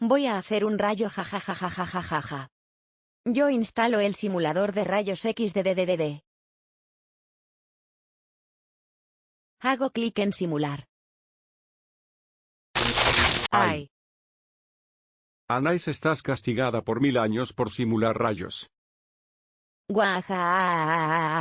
Voy a hacer un rayo jajajajajajaja. Yo instalo el simulador de rayos X de DDDD. Hago clic en simular. Ay. Anais estás castigada por mil años por simular rayos. Guaja.